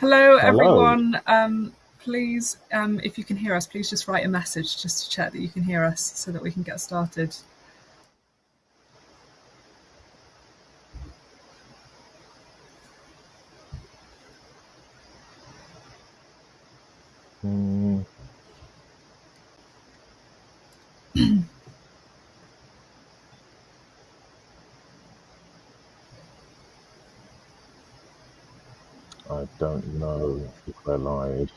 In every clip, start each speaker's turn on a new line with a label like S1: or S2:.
S1: Hello,
S2: Hello.
S1: everyone. Um, please, um, if you can hear us, please just write a message just to check that you can hear us so that we can get started.
S2: Don't know if they're live.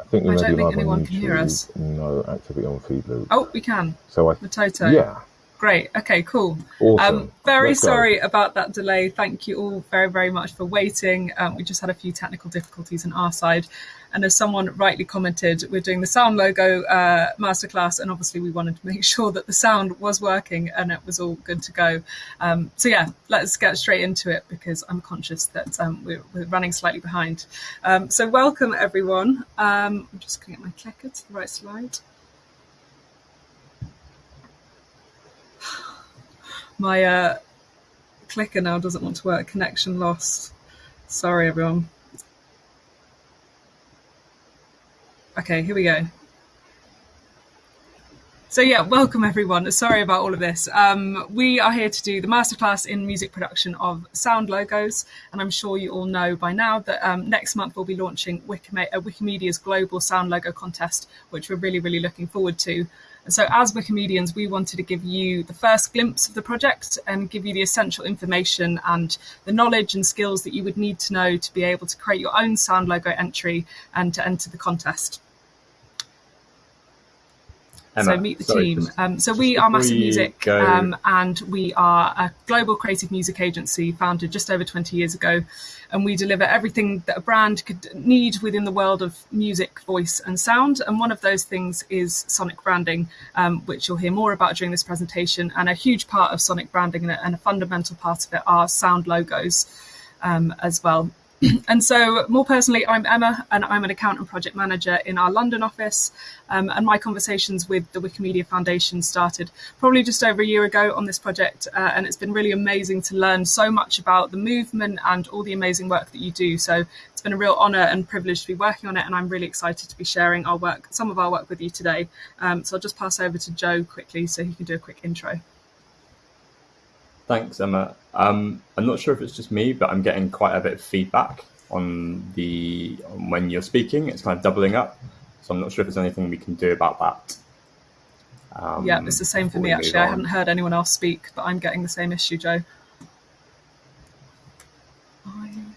S2: I think we
S1: I
S2: may
S1: don't
S2: be
S1: think
S2: live on
S1: anyone can hear us.
S2: YouTube. No activity on Feedloop.
S1: Oh, we can.
S2: So I,
S1: Matoto.
S2: yeah,
S1: Great. Okay, cool.
S2: awesome.
S1: Um, very
S2: Let's go.
S1: sorry about that delay. Thank you all very, very much for waiting. Um, we just had a few technical difficulties on our side. And as someone rightly commented, we're doing the sound logo uh, masterclass, and obviously we wanted to make sure that the sound was working and it was all good to go. Um, so yeah, let's get straight into it because I'm conscious that um, we're, we're running slightly behind. Um, so welcome everyone. Um, I'm just going to get my clicker to the right slide. My uh, clicker now doesn't want to work. Connection lost. Sorry, everyone. Okay, here we go. So yeah, welcome everyone. Sorry about all of this. Um, we are here to do the masterclass in music production of sound logos, and I'm sure you all know by now that um, next month we'll be launching uh, Wikimedia's global sound logo contest, which we're really, really looking forward to. So, as Wikimedians, we wanted to give you the first glimpse of the project and give you the essential information and the knowledge and skills that you would need to know to be able to create your own sound logo entry and to enter the contest. So meet the
S3: sorry,
S1: team.
S3: just-
S1: um, so we are Massive Music, um, and we are a global creative music agency founded just over 20 years ago, and we deliver everything that a brand could need within the world of music, voice, and sound. And one of those things is sonic branding, um, which you'll hear more about during this presentation. And a huge part of sonic branding and a, and a fundamental part of it are sound logos um, as well. and so, more personally, I'm Emma, and I'm an account and project manager in our London office. Um, and my conversations with the Wikimedia Foundation started probably just over a year ago on this project, uh, and it's been really amazing to learn so much about the movement and all the amazing work that you do. So it's been a real honour and privilege to be working on it, and I'm really excited to be sharing our work, some of our work, with you today. Um, so I'll just pass over to Joe quickly so he can do a quick intro.
S3: Thanks, Emma. Um, I'm not sure if it's just me, but I'm getting quite a bit of feedback on the on when you're speaking. It's kind of doubling up, so I'm not sure if there's anything we can do about that. Um,
S1: yeah, it's the same for me actually. I hadn't heard anyone else speak, but I'm getting the same issue, Joe. I'm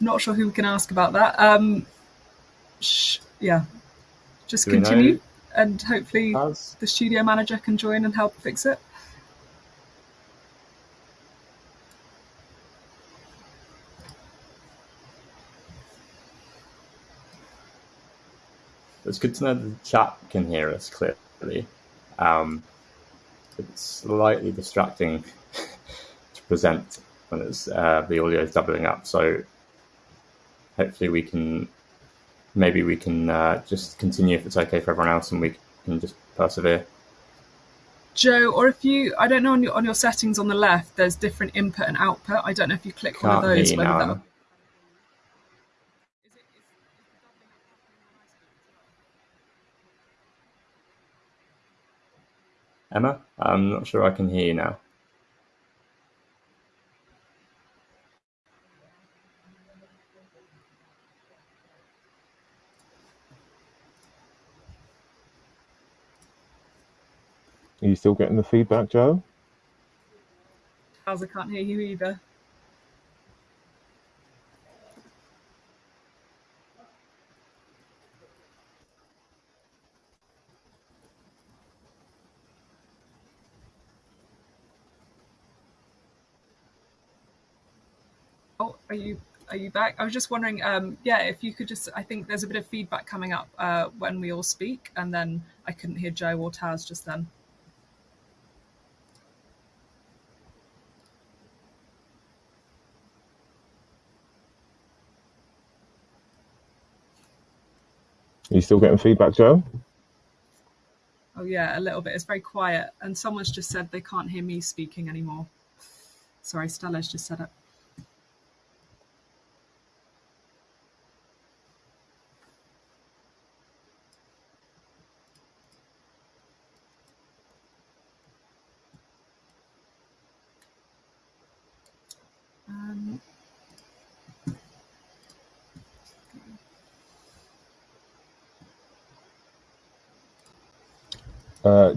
S1: not sure who we can ask about that. Um, sh- yeah, just
S3: Do
S1: continue, and hopefully the studio manager can join and help fix it.
S3: It's good to know the chat can hear us clearly. Um, it's slightly distracting to present when it's uh, the audio is doubling up. So hopefully we can maybe we can uh, just continue if it's okay for everyone else, and we can just persevere.
S1: Joe, or if you, I don't know on your on your settings on the left, there's different input and output. I don't know if you click one of
S3: Can't
S1: those. whether that-
S3: Emma. Emma, I'm not sure I can hear you now.
S2: Are you still getting the feedback, Joe?
S1: How's I can't hear you either. Oh, are you are you back? I was just wondering, um, yeah, if you could just, I think there's a bit of feedback coming up uh, when we all speak, and then I couldn't hear Joe or Taz just then.
S2: Are you still getting feedback, Joe?
S1: Oh yeah, a little bit. It's very quiet, and someone's just said they can't hear me speaking anymore. Sorry, Stella's just said it.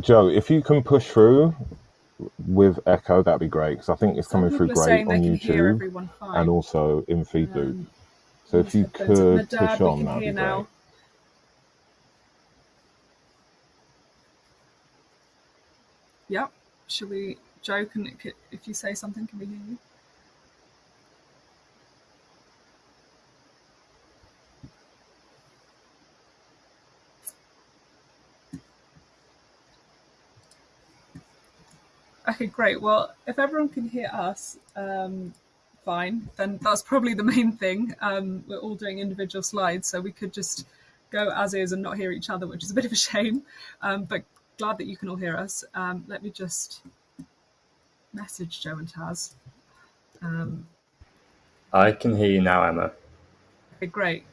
S2: Joe, if you can push through with echo, that'd be great because I think it's
S1: some
S2: coming through great on
S1: they can hear
S2: YouTube and also in FeedLoop.
S1: Um,
S2: So if you could push on, that'd be great.
S1: Yep. Shall we, Joe, can, can- if you say something, can we hear you? Okay, great. Well, if everyone can hear us, um, fine. Then that's probably the main thing. Um, we're all doing individual slides, so we could just go as is and not hear each other, which is a bit of a shame. Um, but glad that you can all hear us. Um, let me just message Joe and Taz. Um,
S3: I can hear you now, Emma.
S1: okay, great.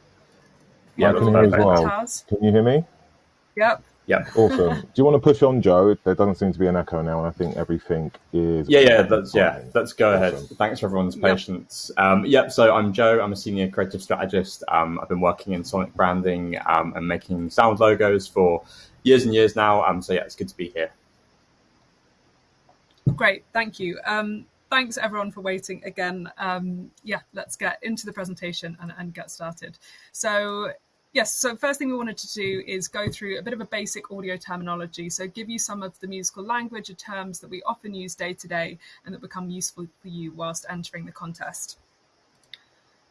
S3: Yeah,
S2: I can hear you as well.
S1: Taz.
S2: Can you hear me?
S1: Yep.
S3: Yeah.
S2: Awesome. Do you want to push on, Joe? There doesn't seem to be an echo now, and I think everything is.
S3: Yeah, yeah, that's yeah.
S2: fine.
S3: Let's go ahead. Thanks for everyone's
S1: Yep.
S3: patience. Um, yep. So I'm Joe. I'm a senior creative strategist. Um, I've been working in sonic branding um, and making sound logos for years and years now. Um, so yeah, it's good to be here.
S1: Great, thank you. Um, thanks everyone for waiting again. Um, yeah, let's get into the presentation and, and get started. So yes, so first thing we wanted to do is go through a bit of a basic audio terminology. So give you some of the musical language or terms that we often use day to day and that become useful for you whilst entering the contest.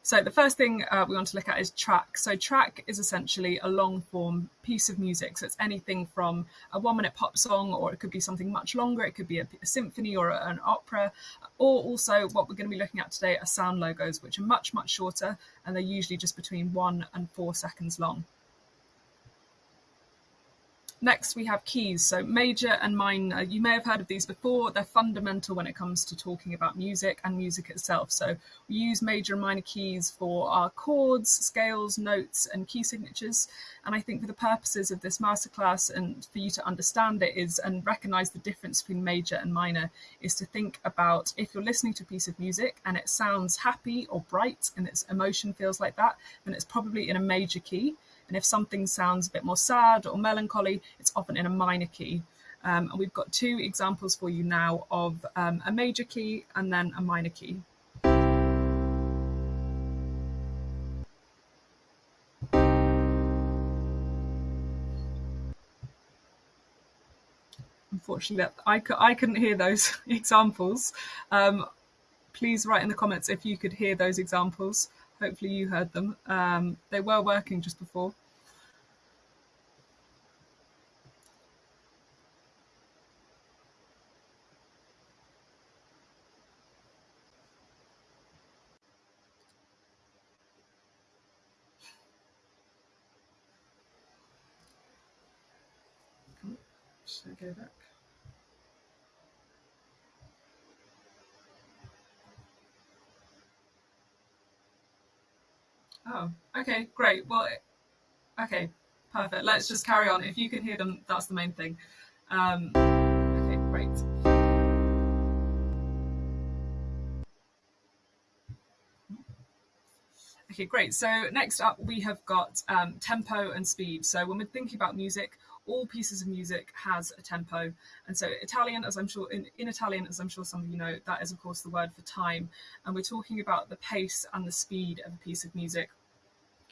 S1: So the first thing uh, we want to look at is track. So track is essentially a long form piece of music. So it's anything from a one minute pop song, or it could be something much longer. It could be a, a symphony or a- an opera, or also what we're going to be looking at today are sound logos, which are much, much shorter, and they're usually just between one and four seconds long. Next, we have keys. So major and minor. You may have heard of these before. They're fundamental when it comes to talking about music and music itself. So we use major and minor keys for our chords, scales, notes, and key signatures. And I think for the purposes of this masterclass and for you to understand it is and recognize the difference between major and minor is to think about if you're listening to a piece of music and it sounds happy or bright and its emotion feels like that, then it's probably in a major key. And if something sounds a bit more sad or melancholy, it's often in a minor key. Um, and we've got two examples for you now of um, a major key and then a minor key. Unfortunately, I, I couldn't hear those examples. Um, please write in the comments if you could hear those examples. Hopefully, you heard them. Um, they were working just before. Go back? Oh, okay, great. Well, okay, perfect. Let's just carry on. If you can hear them, that's the main thing. Um, okay, great. Okay, great. So next up, we have got um, tempo and speed. So when we're thinking about music, all pieces of music has a tempo, and so Italian, as I'm sure in, in Italian, as I'm sure some of you know, that is of course the word for time, and we're talking about the pace and the speed of a piece of music.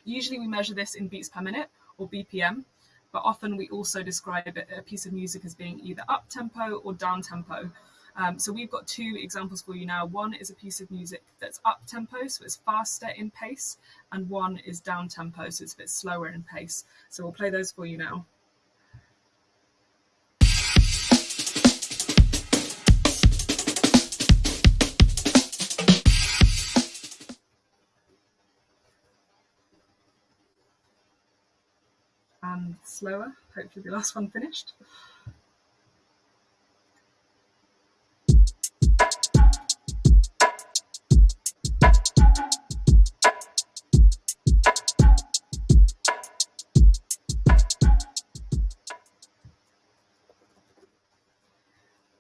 S1: Usually, we measure this in beats per minute or BPM, but often we also describe a piece of music as being either up tempo or down tempo. Um, so we've got two examples for you now. One is a piece of music that's up tempo, so it's faster in pace, and one is down tempo, so it's a bit slower in pace. So we'll play those for you now. slower. Hopefully the last one finished.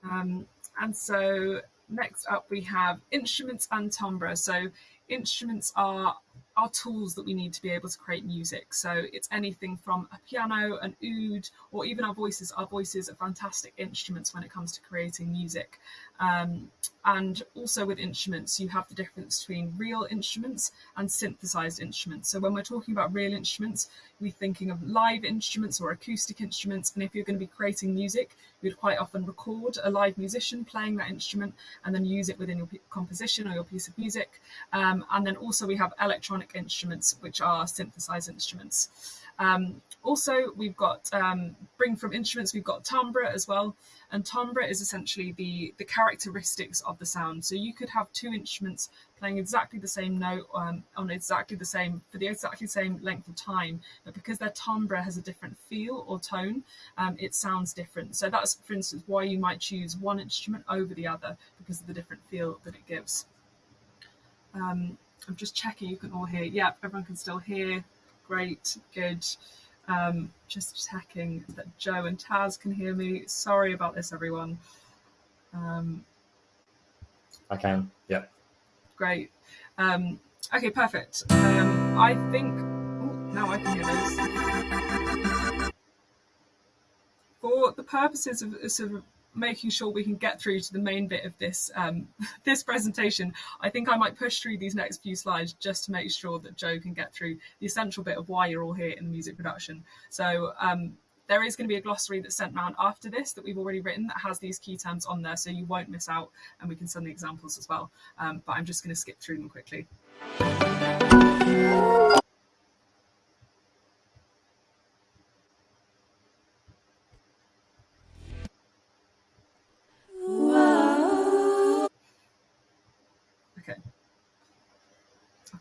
S1: Um, and so next up we have instruments and timbre. So instruments are are tools that we need to be able to create music. So it's anything from a piano, an oud, or even our voices. Our voices are fantastic instruments when it comes to creating music. Um, and also with instruments, you have the difference between real instruments and synthesized instruments. So when we're talking about real instruments, we're thinking of live instruments or acoustic instruments. And if you're going to be creating music, you'd quite often record a live musician playing that instrument and then use it within your composition or your piece of music. Um, and then also we have electronic instruments, which are synthesized instruments. Um, also, we've got um, bring from instruments. We've got timbre as well, and timbre is essentially the the characteristics of the sound. So you could have two instruments playing exactly the same note um, on exactly the same for the exactly same length of time, but because their timbre has a different feel or tone, um, it sounds different. So that's, for instance, why you might choose one instrument over the other because of the different feel that it gives. Um, I'm just checking you can all hear. Yep, everyone can still hear. Great, good. Um, just checking that Joe and Taz can hear me. Sorry about this, everyone. Um,
S3: I can. Yep.
S1: Great. Um, okay, perfect. Um, I think. Oh, now I can hear this. For the purposes of sort of making sure we can get through to the main bit of this um, this presentation, I think I might push through these next few slides just to make sure that Joe can get through the essential bit of why you're all here in the music production. So um, there is going to be a glossary that's sent round after this that we've already written that has these key terms on there, so you won't miss out, and we can send the examples as well. Um, but I'm just going to skip through them quickly.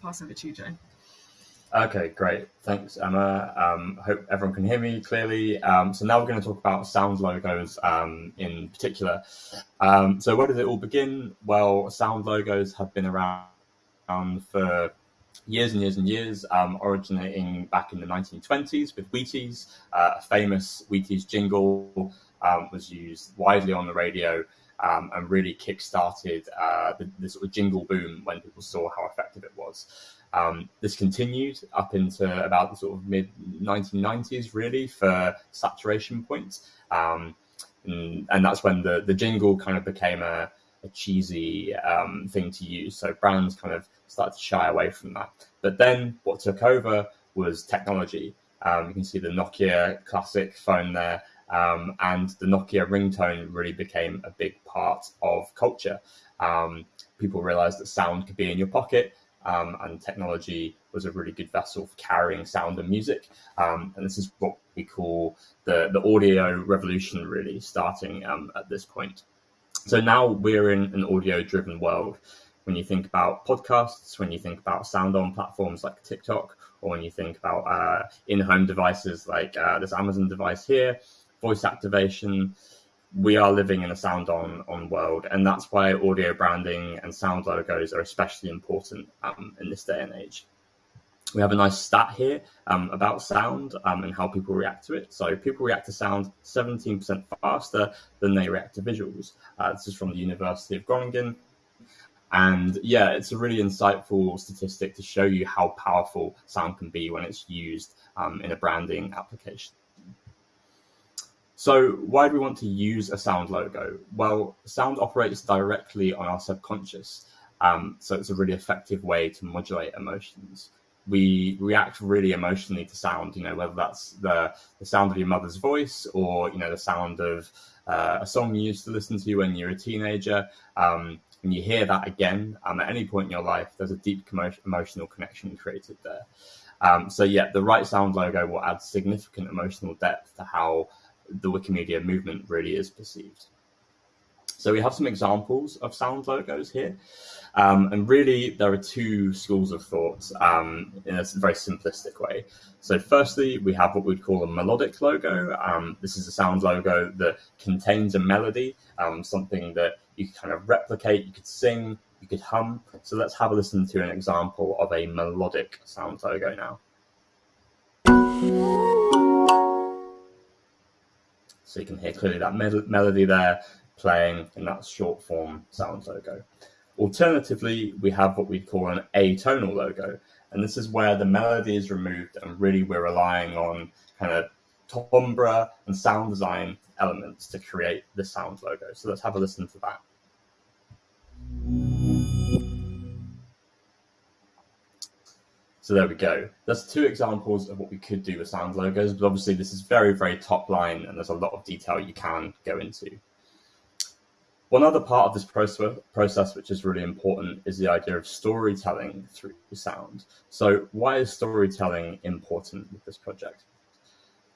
S1: Pass over to you, Joe.
S3: Okay, great. Thanks, Emma. Um, hope everyone can hear me clearly. Um, so now we're going to talk about sound logos um, in particular. Um, so where did it all begin? Well, sound logos have been around for years and years and years, um, originating back in the 1920s with Wheaties. Uh, a famous Wheaties jingle um, was used widely on the radio um, and really kick-started uh, the, the, sort of jingle boom when people saw how effective it was. Um, this continued up into about the sort of mid 1990s, really, for saturation points. Um, and, and, that's when the, the jingle kind of became a, a cheesy um, thing to use. So brands kind of started to shy away from that. But then what took over was technology. Um, you can see the Nokia classic phone there. Um, and the Nokia ringtone really became a big part of culture. Um, people realized that sound could be in your pocket, um, and technology was a really good vessel for carrying sound and music. Um, and this is what we call the, the audio revolution, really, starting um, at this point. So now we're in an audio driven world. When you think about podcasts, when you think about sound on platforms like TikTok, or when you think about uh, in home devices like uh, this Amazon device here, voice activation. We are living in a sound on on world, and that's why audio branding and sound logos are especially important um, in this day and age. We have a nice stat here um, about sound um, and how people react to it. So people react to sound 17% faster than they react to visuals. Uh, this is from the University of Groningen. And yeah, it's a really insightful statistic to show you how powerful sound can be when it's used um, in a branding application. So why do we want to use a sound logo? Well, sound operates directly on our subconscious. Um, so it's a really effective way to modulate emotions. We react really emotionally to sound, you know, whether that's the, the sound of your mother's voice or, you know, the sound of uh, a song you used to listen to when you were a teenager. Um, when you hear that again um, at any point in your life, there's a deep emotional connection created there. Um, so yeah, the right sound logo will add significant emotional depth to how the Wikimedia movement really is perceived. So we have some examples of sound logos here. Um, and really, there are two schools of thought um, in a very simplistic way. So, firstly, we have what we'd call a melodic logo. Um, this is a sound logo that contains a melody, um, something that you kind of replicate, you could sing, you could hum. So, let's have a listen to an example of a melodic sound logo now. So you can hear clearly that melody there playing in that short form sound logo. Alternatively, we have what we call an atonal logo, and this is where the melody is removed and really we're relying on kind of timbre and sound design elements to create the sound logo. So let's have a listen to that. So there we go. That's two examples of what we could do with sound logos, but obviously this is very, very top line and there's a lot of detail you can go into. One other part of this process, which is really important, is the idea of storytelling through sound. So why is storytelling important with this project?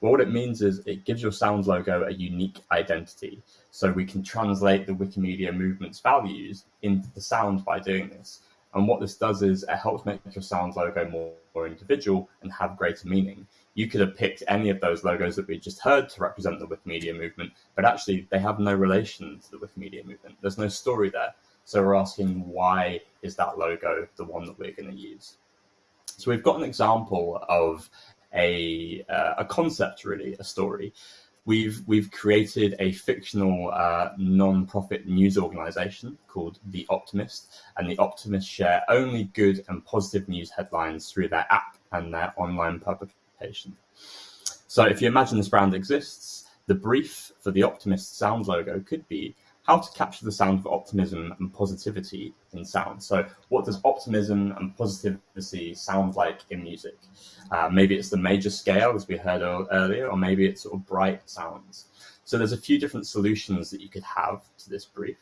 S3: Well, what it means is it gives your sound logo a unique identity. So we can translate the Wikimedia movement's values into the sound by doing this. And what this does is it helps make your sound logo more, more individual and have greater meaning. You could have picked any of those logos that we just heard to represent the Wikimedia movement, but actually they have no relation to the Wikimedia movement. There's no story there. So we're asking why is that logo the one that we're going to use? So we've got an example of a, uh, a concept, really, a story we've we've created a fictional uh, non-profit news organization called The Optimist, and The Optimist share only good and positive news headlines through their app and their online publication. So, if you imagine this brand exists, the brief for The Optimist sound logo could be how to capture the sound of optimism and positivity in sound. So, what does optimism and positivity sound like in music? Uh, maybe it's the major scale, as we heard earlier, or maybe it's sort of bright sounds. So, there's a few different solutions that you could have to this brief.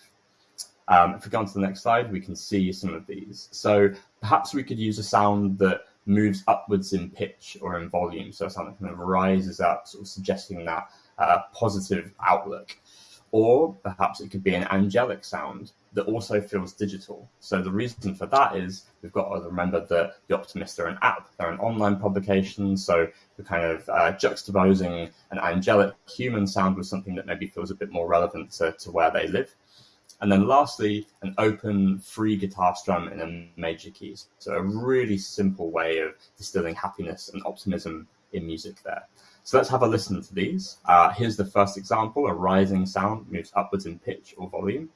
S3: Um, if we go on to the next slide, we can see some of these. So, perhaps we could use a sound that moves upwards in pitch or in volume. So, a sound that kind of rises up, sort of suggesting that uh, positive outlook or perhaps it could be an angelic sound that also feels digital. So the reason for that is we've got to remember that the Optimist are an app, they're an online publication, so we're kind of uh, juxtaposing an angelic human sound with something that maybe feels a bit more relevant to, to where they live. And then lastly, an open free guitar strum in a major keys. So a really simple way of distilling happiness and optimism in music there. So let's have a listen to these. Uh, here's the first example. A rising sound moves upwards in pitch or volume.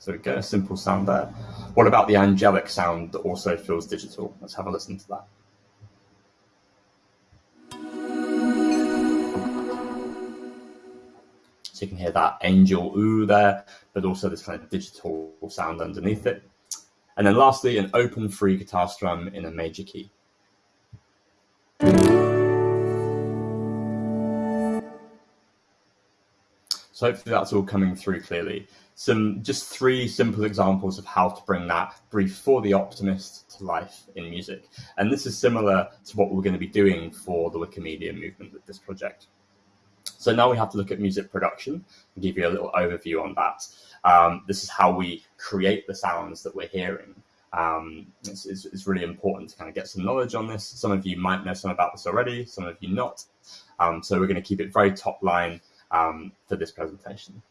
S3: So we get a simple sound there. What about the angelic sound that also feels digital? Let's have a listen to that. So you can hear that angel ooh there, but also this kind of digital sound underneath it. And then lastly, an open free guitar strum in a major key. So hopefully that's all coming through clearly. Some just three simple examples of how to bring that brief for the optimist to life in music. And this is similar to what we're going to be doing for the Wikimedia movement with this project. So now we have to look at music production and give you a little overview on that. Um, this is how we create the sounds that we're hearing. Um, it's, it's, it's, really important to kind of get some knowledge on this. Some of you might know some about this already, some of you not. Um, so we're going to keep it very top line um, for this presentation.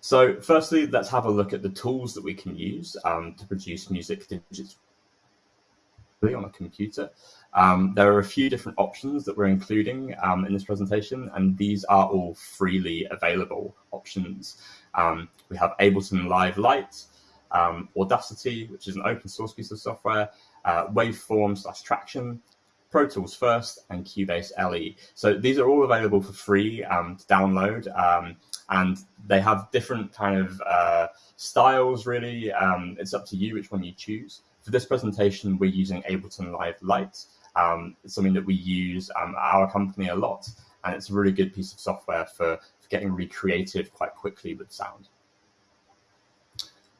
S3: So firstly, let's have a look at the tools that we can use um, to produce music digitally on a computer. Um, there are a few different options that we're including um, in this presentation, and these are all freely available options. Um, we have Ableton Live Lite, um, Audacity, which is an open source piece of software, uh, Waveform slash Tracktion, Pro Tools First, and Cubase LE. So these are all available for free um, to download, um, and they have different kind of uh, styles. Really, it's up to you which one you choose. For this presentation, we're using Ableton Live Lite. Um, it's something that we use um, at our company a lot, and it's a really good piece of software for, for getting really creative quite quickly with sound.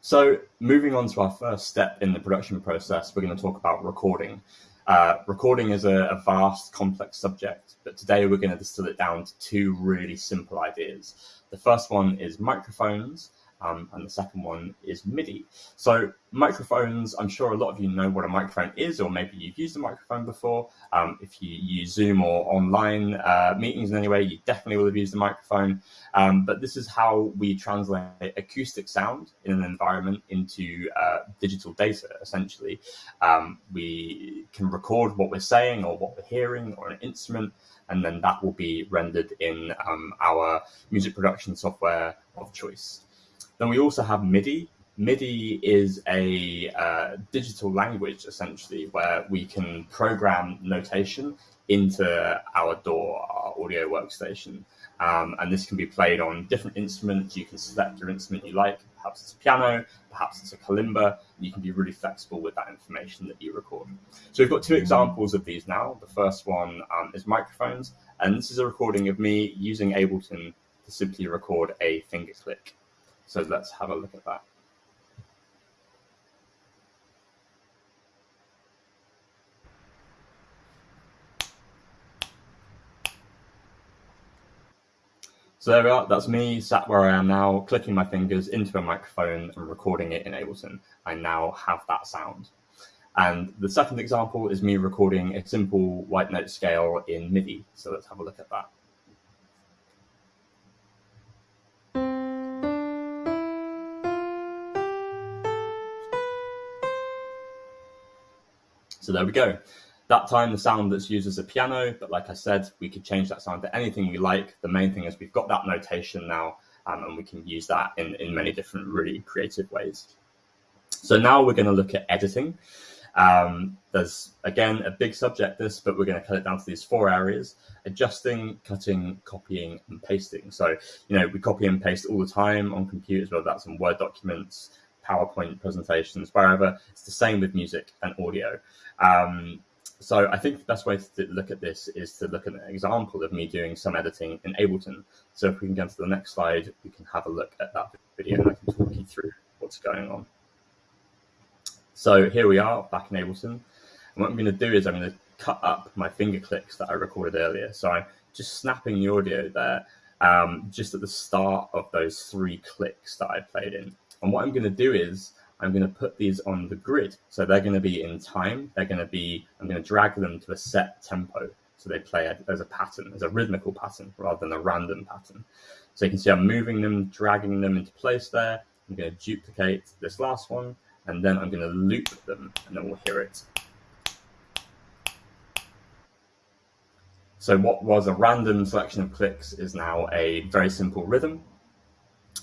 S3: So moving on to our first step in the production process, we're going to talk about recording. Uh, recording is a, a, vast, complex subject, but today we're going to distill it down to two really simple ideas. The first one is microphones, um, and the second one is MIDI. So microphones, I'm sure a lot of you know what a microphone is, or maybe you've used a microphone before. Um, if you use Zoom or online uh, meetings in any way, you definitely will have used a microphone. Um, but this is how we translate acoustic sound in an environment into uh, digital data, essentially. Um, we can record what we're saying or what we're hearing or an instrument, and then that will be rendered in um, our music production software of choice. Then we also have MIDI. MIDI is a uh, digital language essentially where we can program notation into our DAW, our audio workstation. Um, and this can be played on different instruments. You can select your instrument you like. Perhaps it's a piano, perhaps it's a kalimba. You can be really flexible with that information that you record. So we've got two examples of these now. The first one um, is microphones, and this is a recording of me using Ableton to simply record a finger click. So let's have a look at that. So there we are, that's me sat where I am now, clicking my fingers into a microphone and recording it in Ableton. I now have that sound. And the second example is me recording a simple white note scale in MIDI. So let's have a look at that. So there we go. That time the sound that's used as a piano, but like I said, we could change that sound to anything we like. The main thing is we've got that notation now, um, and we can use that in, in many different really creative ways. So now we're going to look at editing. Um, there's again a big subject this, but we're going to cut it down to these four areas: adjusting, cutting, copying, and pasting. So you know we copy and paste all the time on computers, whether that's in Word documents, PowerPoint presentations, wherever. It's the same with music and audio. Um, so I think the best way to look at this is to look at an example of me doing some editing in Ableton. So if we can go to the next slide, we can have a look at that video and I can talk you through what's going on. So here we are back in Ableton. And what I'm going to do is I'm going to cut up my finger clicks that I recorded earlier. So I'm just snapping the audio there um, just at the start of those three clicks that I played in. And what I'm going to do is I'm going to put these on the grid. So they're going to be in time. They're going to be, I'm going to drag them to a set tempo. So they play as a pattern, as a rhythmical pattern rather than a random pattern. So you can see I'm moving them, dragging them into place there. I'm going to duplicate this last one, and then I'm going to loop them, and then we'll hear it. So what was a random selection of clicks is now a very simple rhythm.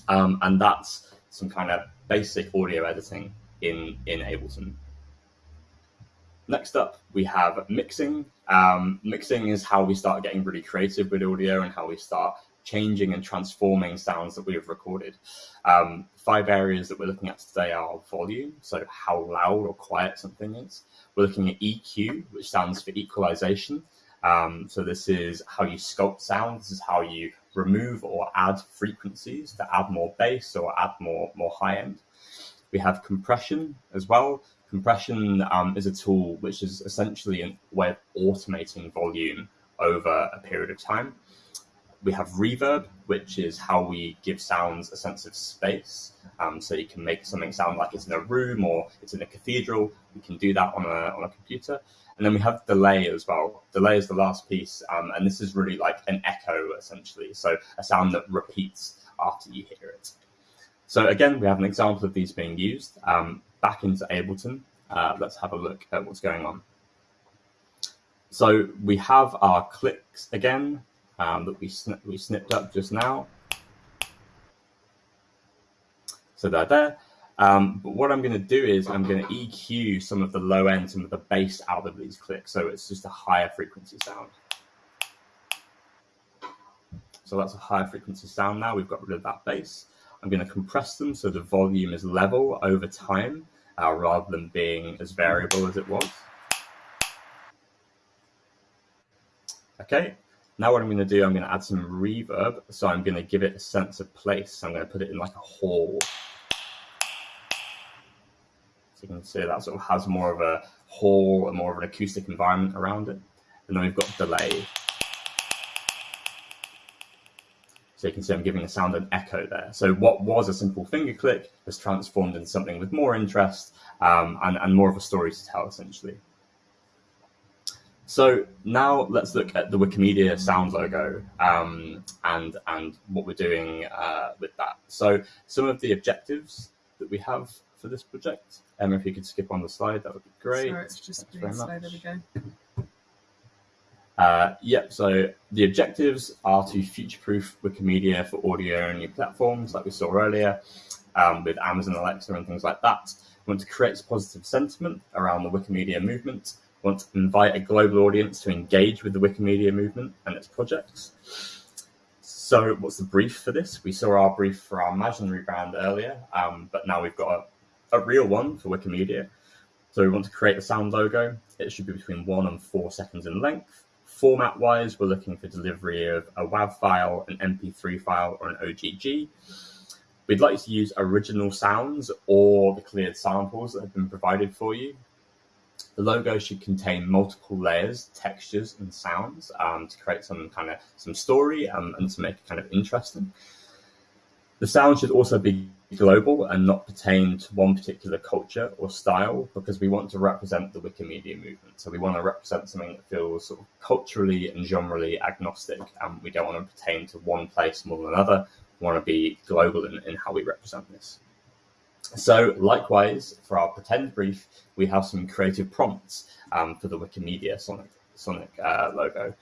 S3: Um, and that's some kind of basic audio editing in, in Ableton. Next up, we have mixing. Um, mixing is how we start getting really creative with audio and how we start changing and transforming sounds that we have recorded. Um, five areas that we're looking at today are volume, so how loud or quiet something is. We're looking at EQ, which stands for equalization. Um, so this is how you sculpt sound. This is how you remove or add frequencies to add more bass or add more more high end. We have compression as well. Compression um, is a tool which is essentially a way of automating volume over a period of time. We have reverb, which is how we give sounds a sense of space. Um, so you can make something sound like it's in a room or it's in a cathedral. You can do that on a, on a computer. And then we have delay as well. Delay is the last piece, um, and this is really like an echo essentially. So a sound that repeats after you hear it. So again, we have an example of these being used. Um, back into Ableton, uh, let's have a look at what's going on. So we have our clicks again um, that we, sn we snipped up just now. So they're there. Um, but what I'm going to do is I'm going to EQ some of the low end, some of the bass out of these clicks. So it's just a higher frequency sound. So that's a higher frequency sound now. We've got rid of that bass. I'm going to compress them so the volume is level over time uh, rather than being as variable as it was. Okay, now what I'm going to do, I'm going to add some reverb. So I'm going to give it a sense of place. I'm going to put it in like a hall. So you can see that sort of has more of a hall and more of an acoustic environment around it. And then we've got delay. So you can see I'm giving the sound an echo there. So what was a simple finger click has transformed into something with more interest um, and, and more of a story to tell, essentially. So now let's look at the Wikimedia sound logo um, and and what we're doing uh, with that. So some of the objectives that we have for this project. Um, if you could skip on the slide, that would be great.
S1: Sorry, it's just being slow. There we go.
S3: Uh, yep, so the objectives are to future-proof Wikimedia for audio-only platforms, like we saw earlier, um, with Amazon Alexa and things like that. We want to create positive sentiment around the Wikimedia movement We want to invite a global audience to engage with the Wikimedia movement and its projects. So, what's the brief for this? We saw our brief for our imaginary brand earlier, um, but now we've got a, real one for Wikimedia. So, we want to create a sound logo. It should be between one and four seconds in length. Format wise, we're looking for delivery of a WAV file, an MP3 file, or an OGG. We'd like to use original sounds or the cleared samples that have been provided for you. The logo should contain multiple layers, textures, and sounds um, to create some kind of some story um, and to make it kind of interesting. The sound should also be global and not pertain to one particular culture or style because we want to represent the Wikimedia movement. So we want to represent something that feels sort of culturally and genrely agnostic. And we don't want to pertain to one place more than another. We want to be global in, in how we represent this. So likewise, for our pretend brief, we have some creative prompts um, for the Wikimedia Sonic, Sonic uh, logo.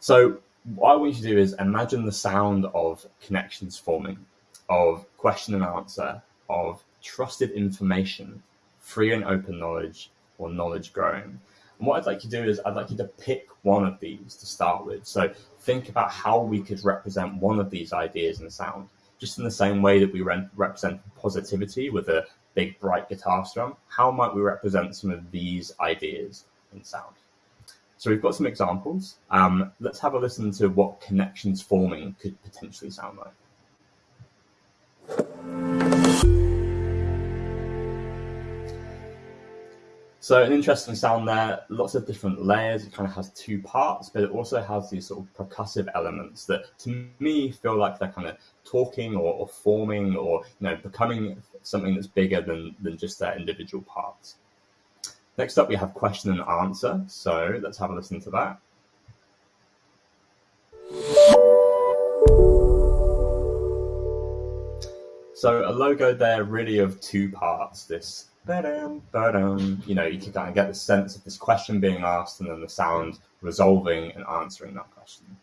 S3: So what I want you to do is imagine the sound of connections forming, of question and answer, of trusted information, free and open knowledge, or knowledge growing. And what I'd like you to do is I'd like you to pick one of these to start with. So think about how we could represent one of these ideas in sound just in the same way that we re- represent positivity with a big bright guitar strum, how might we represent some of these ideas in sound? So we've got some examples. Um, let's have a listen to what connections forming could potentially sound like. So an interesting sound there, lots of different layers. It kind of has two parts, but it also has these sort of percussive elements that to me feel like they're kind of talking or, or forming or you know becoming something that's bigger than, than just their individual parts. Next up, we have question and answer. So let's have a listen to that. So a logo there really of two parts, this ba-dum, ba-dum. You know, you can kind of get the sense of this question being asked and then the sound resolving and answering that question.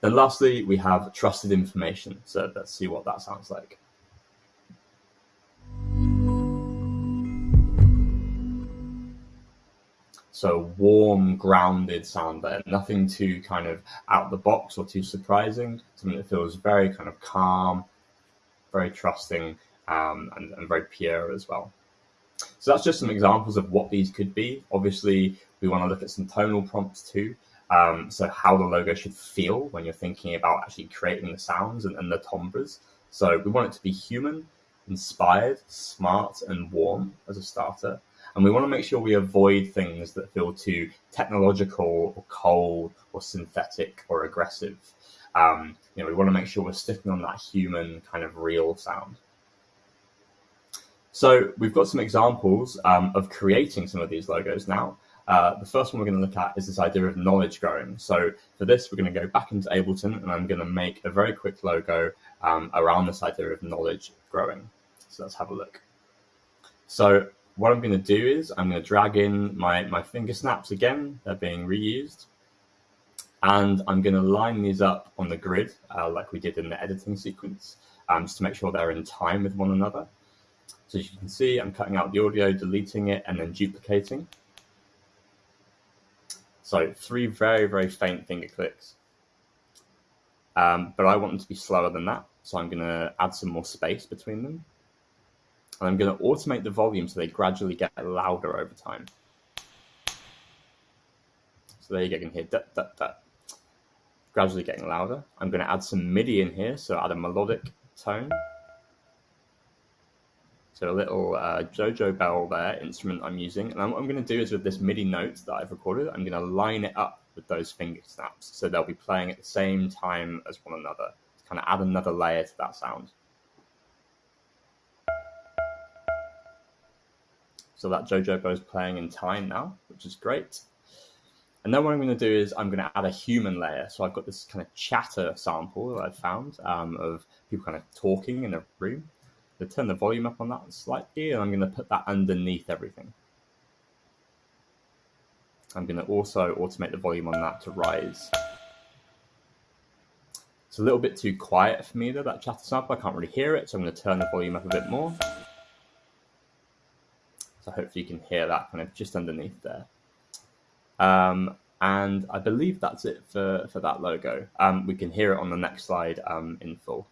S3: Then lastly, we have trusted information. So let's see what that sounds like. So warm, grounded sound there. Nothing too kind of out the box or too surprising. Something that feels very kind of calm, very trusting, um, and, and very pure as well. So that's just some examples of what these could be. Obviously, we want to look at some tonal prompts too. Um, so how the logo should feel when you're thinking about actually creating the sounds and, and the timbres. So we want it to be human, inspired, smart, and warm as a starter. And we want to make sure we avoid things that feel too technological or cold or synthetic or aggressive. Um, you know, we want to make sure we're sticking on that human kind of real sound. So we've got some examples um, of creating some of these logos now. Uh, the first one we're going to look at is this idea of knowledge growing. So for this, we're going to go back into Ableton and I'm going to make a very quick logo um, around this idea of knowledge growing. So let's have a look. So what I'm going to do is I'm going to drag in my, my finger snaps again. They're being reused. And I'm going to line these up on the grid uh, like we did in the editing sequence, um, just to make sure they're in time with one another. So as you can see, I'm cutting out the audio, deleting it, and then duplicating. So three very, very faint finger clicks. Um, but I want them to be slower than that. So I'm going to add some more space between them. And I'm going to automate the volume so they gradually get louder over time. So there you go, you can hear that, that, that. Gradually getting louder. I'm going to add some MIDI in here, so add a melodic tone. So a little uh, Jojo Bell there, instrument I'm using. And what I'm going to do is with this MIDI note that I've recorded, I'm going to line it up with those finger snaps. So they'll be playing at the same time as one another to kind of add another layer to that sound. So that Jojobo is playing in time now, which is great. And then what I'm going to do is I'm going to add a human layer. So I've got this kind of chatter sample that I've found um, of people kind of talking in a room. To turn the volume up on that slightly, and I'm going to put that underneath everything. I'm going to also automate the volume on that to rise. It's a little bit too quiet for me though, that chatter sample. I can't really hear it, so I'm going to turn the volume up a bit more. So hopefully you can hear that kind of just underneath there. Um, and I believe that's it for, for that logo. Um, we can hear it on the next slide um, in full.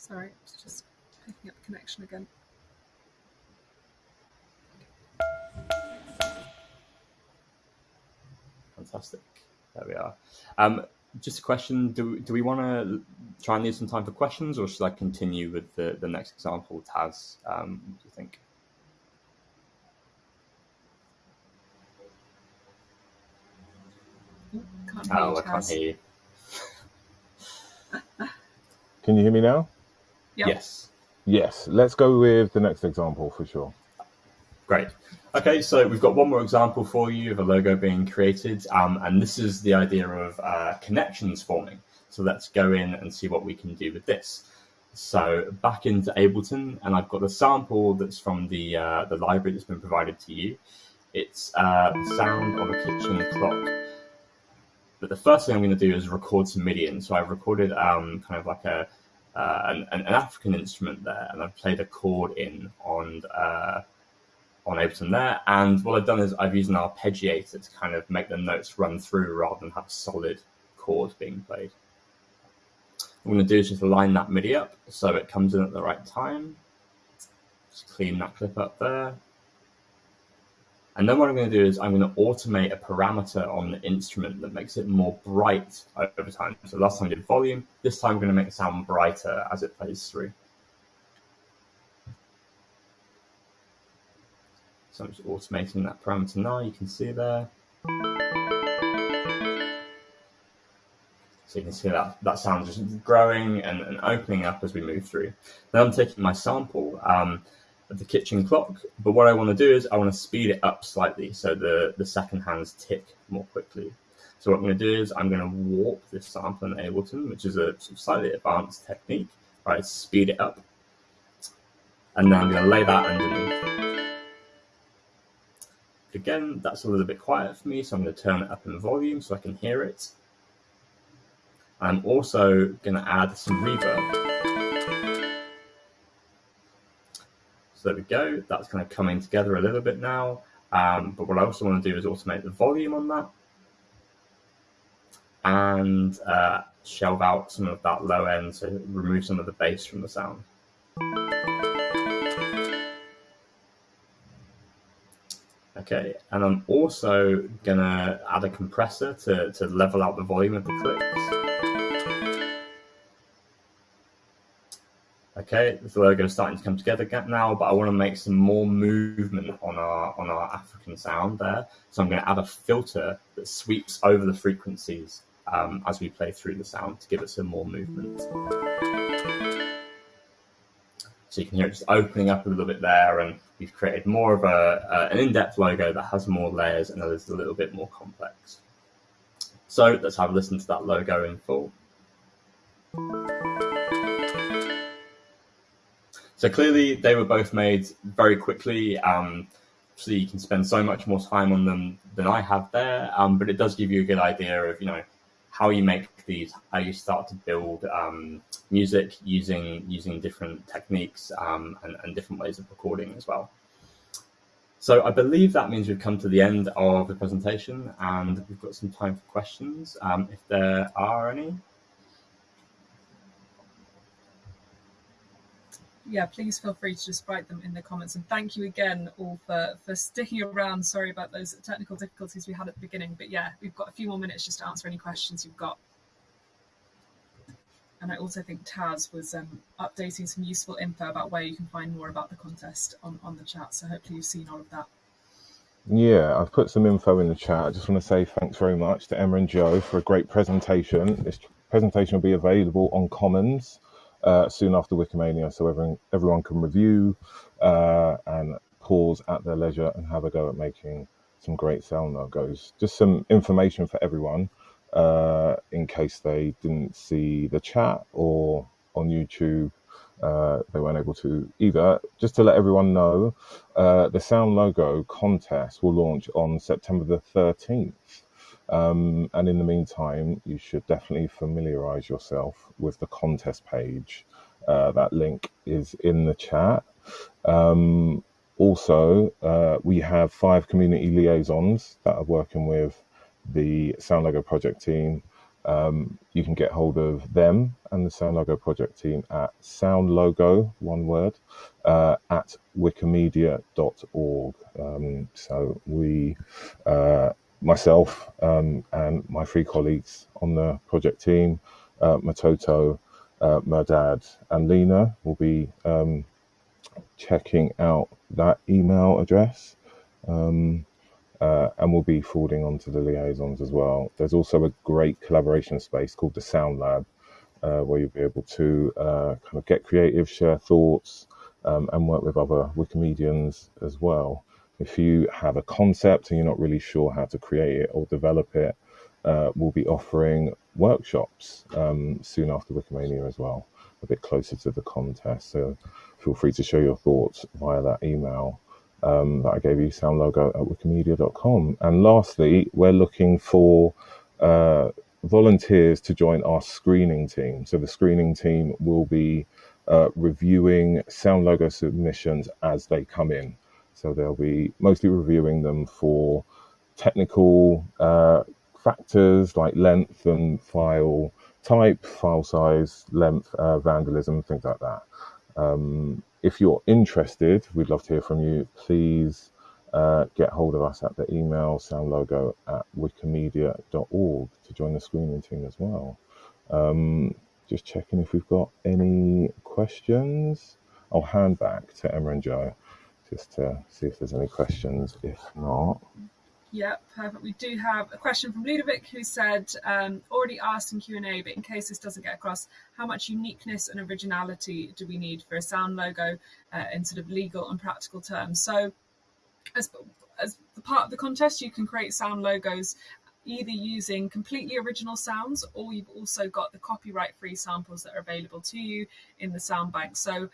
S1: Sorry, it's just picking up the connection again.
S3: Fantastic. There we are. Um, just a question: Do do we want to try and leave some time for questions, or should I continue with the, the next example, Taz? Um, what do you think?
S1: Can't
S3: Oh,
S1: you,
S3: I can't hear you.
S2: Can you hear me now?
S1: Yep.
S3: Yes.
S2: Yes. Let's go with the next example for sure.
S3: Great. Okay, so we've got one more example for you of a logo being created, um, and this is the idea of uh, connections forming. So let's go in and see what we can do with this. So back into Ableton, and I've got a sample that's from the uh, the library that's been provided to you. It's uh, the sound of a kitchen clock. But the first thing I'm going to do is record some MIDI in. So I've recorded um, kind of like a uh, an, an African instrument there, and I've played a chord in on uh, on Ableton there. And what I've done is I've used an arpeggiator to kind of make the notes run through rather than have a solid chord being played. What I'm going to do is just line that MIDI up so it comes in at the right time. Just clean that clip up there. And then what I'm going to do is I'm going to automate a parameter on the instrument that makes it more bright over time. So last time I did volume, this time I'm going to make it sound brighter as it plays through. So I'm just automating that parameter now, you can see there. So you can see that that sound just growing and, and opening up as we move through. Then I'm taking my sample um, of the kitchen clock, but what I want to do is I want to speed it up slightly so the, the second hands tick more quickly. So what I'm going to do is I'm going to warp this sample in Ableton, which is a slightly advanced technique, right? Speed it up. And then I'm going to lay that underneath. Again, that's a little bit quiet for me, so I'm going to turn it up in volume so I can hear it. I'm also going to add some reverb. So there we go. That's kind of coming together a little bit now. Um, but what I also want to do is automate the volume on that and uh, shelve out some of that low end, so remove some of the bass from the sound. Okay, and I'm also gonna add a compressor to, to level out the volume of the clicks. Okay, the logo is starting to come together now, but I want to make some more movement on our on our African sound there. So I'm going to add a filter that sweeps over the frequencies um, as we play through the sound to give it some more movement. So you can hear it just opening up a little bit there, and we've created more of a, uh, an in-depth logo that has more layers and is a little bit more complex. So let's have a listen to that logo in full. So clearly, they were both made very quickly. Um, so you can spend so much more time on them than I have there. Um, but it does give you a good idea of you know how you make these, how you start to build um, music using using different techniques um, and, and different ways of recording as well. So I believe that means we've come to the end of the presentation, and we've got some time for questions, um, if there are any.
S1: Yeah, please feel free to just write them in the comments. And thank you again all for, for sticking around. Sorry about those technical difficulties we had at the beginning. But yeah, we've got a few more minutes just to answer any questions you've got. And I also think Taz was um, updating some useful info about where you can find more about the contest on, on the chat. So hopefully you've seen all of that.
S2: Yeah, I've put some info in the chat. I just want to say thanks very much to Emma and Joe for a great presentation. This presentation will be available on Commons uh, soon after Wikimania, so everyone, everyone can review uh, and pause at their leisure and have a go at making some great sound logos. Just some information for everyone uh, in case they didn't see the chat or on YouTube uh, they weren't able to either. Just to let everyone know, uh, the Sound Logo contest will launch on September the 13th. Um, and in the meantime, you should definitely familiarize yourself with the contest page. Uh, that link is in the chat. Um, also, uh, we have five community liaisons that are working with the Sound Logo project team um, you can get hold of them and the Sound Logo project team at soundlogo, one word, uh, at wikimedia.org. Um, so we, uh, myself um, and my three colleagues on the project team, uh, Matoto, uh, and Lena will be um, checking out that email address. Um, uh, and we'll be forwarding on to the liaisons as well. There's also a great collaboration space called the Sound Lab, uh, where you'll be able to uh, kind of get creative, share thoughts, um, and work with other Wikimedians as well. If you have a concept and you're not really sure how to create it or develop it, uh, we'll be offering workshops um, soon after Wikimania as well, a bit closer to the contest. So feel free to share your thoughts via that email um, that I gave you, sound logo at wikimedia.com. And lastly, we're looking for uh, volunteers to join our screening team. So the screening team will be uh, reviewing sound logo submissions as they come in. So they'll be mostly reviewing them for technical uh, factors like length and file type, file size, length, uh, vandalism, things like that. Um, if you're interested, we'd love to hear from you. Please uh, get hold of us at the email soundlogo at wikimedia.org to join the screening team as well. Um, just checking if we've got any questions. I'll hand back to Emma and Joe just to see if there's any questions. If not,
S1: yeah, perfect. We do have a question from Ludovic who said, um, already asked in Q&A, but in case this doesn't get across, how much uniqueness and originality do we need for a sound logo uh, in sort of legal and practical terms? So as, as part of the contest, you can create sound logos either using completely original sounds or you've also got the copyright free samples that are available to you in the sound bank. So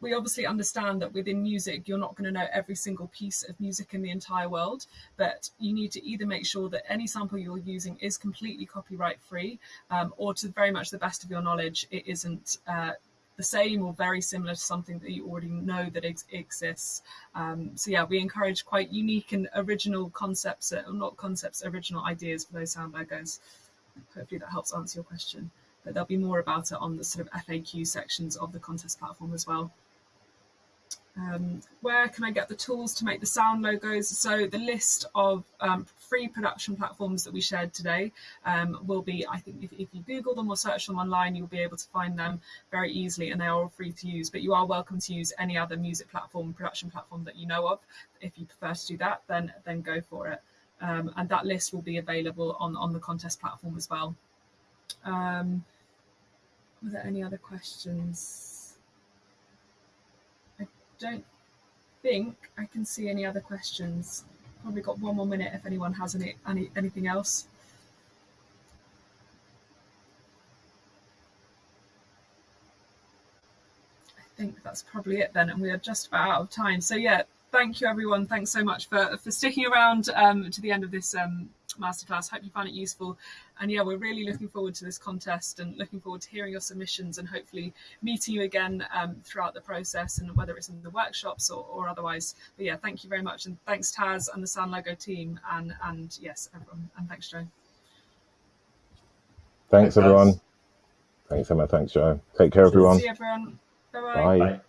S1: we obviously understand that within music, you're not going to know every single piece of music in the entire world, but you need to either make sure that any sample you're using is completely copyright free, um, or to very much the best of your knowledge, it isn't uh, the same or very similar to something that you already know that ex exists. Um, so yeah, we encourage quite unique and original concepts, or uh, not concepts, original ideas for those sound logos. Hopefully that helps answer your question. But there'll be more about it on the sort of FAQ sections of the contest platform as well. Um, where can I get the tools to make the sound logos? So the list of um, free production platforms that we shared today um, will be, I think if, if, you Google them or search them online, you'll be able to find them very easily and they are all free to use, but you are welcome to use any other music platform, production platform that you know of. If you prefer to do that, then, then go for it. Um, and that list will be available on, on the contest platform as well. Um, were there any other questions? Don't think I can see any other questions. Probably got one more minute if anyone has any, any anything else. I think that's probably it then, and we are just about out of time. So yeah, thank you everyone. Thanks so much for for sticking around um, to the end of this um, masterclass. Hope you found it useful. And yeah, we're really looking forward to this contest and looking forward to hearing your submissions and hopefully meeting you again um, throughout the process and whether it's in the workshops or, or, otherwise. But yeah, thank you very much. And thanks Taz and the Sound Logo team and, and yes, everyone. And thanks, Joe.
S2: Thanks, everyone. Thanks, Emma. Thanks, Joe. Take care, everyone.
S1: See you, everyone. Bye-bye.
S2: Bye. Bye.